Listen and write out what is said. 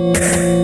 Música